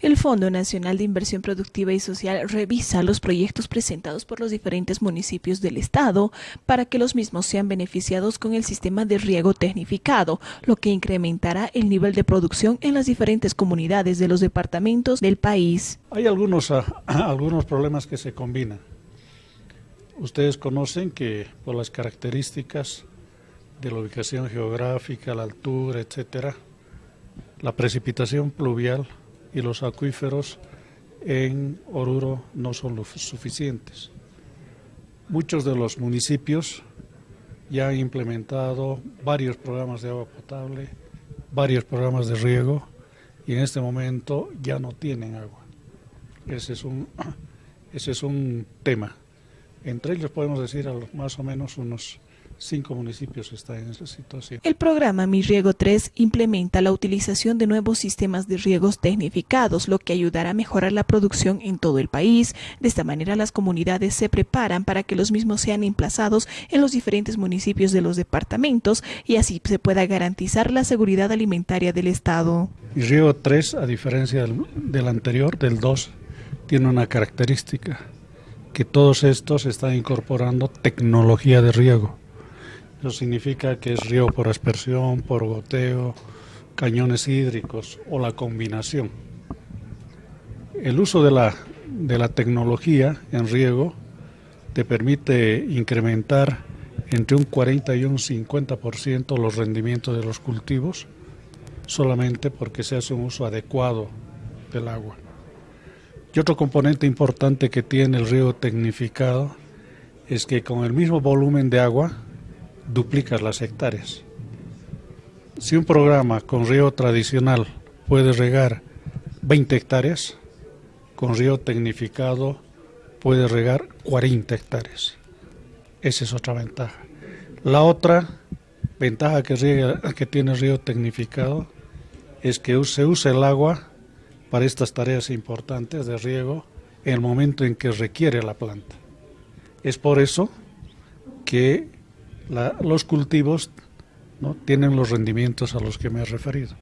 El Fondo Nacional de Inversión Productiva y Social revisa los proyectos presentados por los diferentes municipios del Estado para que los mismos sean beneficiados con el sistema de riego tecnificado, lo que incrementará el nivel de producción en las diferentes comunidades de los departamentos del país. Hay algunos, ah, algunos problemas que se combinan. Ustedes conocen que por las características de la ubicación geográfica, la altura, etcétera, la precipitación pluvial y los acuíferos en Oruro no son lo suficientes. Muchos de los municipios ya han implementado varios programas de agua potable, varios programas de riego y en este momento ya no tienen agua. Ese es un, ese es un tema. Entre ellos podemos decir a más o menos unos cinco municipios están en esa situación. El programa Mi Riego 3 implementa la utilización de nuevos sistemas de riegos tecnificados, lo que ayudará a mejorar la producción en todo el país. De esta manera las comunidades se preparan para que los mismos sean emplazados en los diferentes municipios de los departamentos y así se pueda garantizar la seguridad alimentaria del Estado. Mi Riego 3, a diferencia del, del anterior, del 2, tiene una característica que todos estos están incorporando tecnología de riego. Eso significa que es río por aspersión, por goteo, cañones hídricos o la combinación. El uso de la, de la tecnología en riego te permite incrementar entre un 40 y un 50% los rendimientos de los cultivos solamente porque se hace un uso adecuado del agua. Y otro componente importante que tiene el riego tecnificado es que con el mismo volumen de agua duplicas las hectáreas. Si un programa con río tradicional puede regar 20 hectáreas, con río tecnificado puede regar 40 hectáreas. Esa es otra ventaja. La otra ventaja que, que tiene el río tecnificado es que se usa el agua para estas tareas importantes de riego en el momento en que requiere la planta. Es por eso que los cultivos ¿no? tienen los rendimientos a los que me he referido.